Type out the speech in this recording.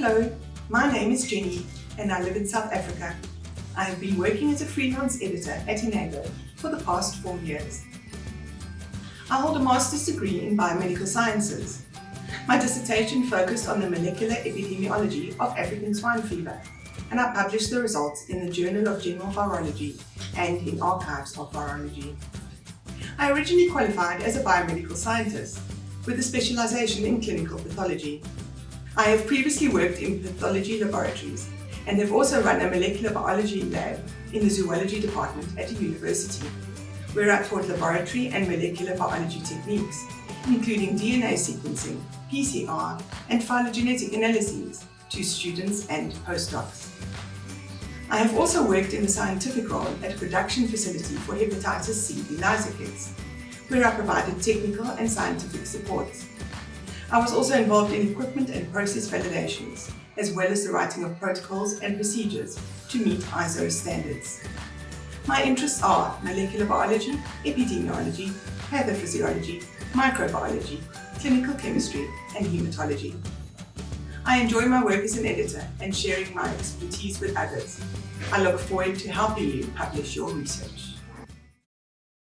Hello, my name is Jenny and I live in South Africa. I have been working as a freelance editor at Enago for the past four years. I hold a master's degree in biomedical sciences. My dissertation focused on the molecular epidemiology of African swine fever and I published the results in the Journal of General Virology and in Archives of Virology. I originally qualified as a biomedical scientist with a specialization in clinical pathology. I have previously worked in pathology laboratories and have also run a molecular biology lab in the zoology department at a university, where I taught laboratory and molecular biology techniques, including DNA sequencing, PCR, and phylogenetic analyses to students and postdocs. I have also worked in the scientific role at a production facility for hepatitis C ELISA kits, where I provided technical and scientific support. I was also involved in equipment and process validations, as well as the writing of protocols and procedures to meet ISO standards. My interests are molecular biology, epidemiology, pathophysiology, microbiology, clinical chemistry, and hematology. I enjoy my work as an editor and sharing my expertise with others. I look forward to helping you publish your research.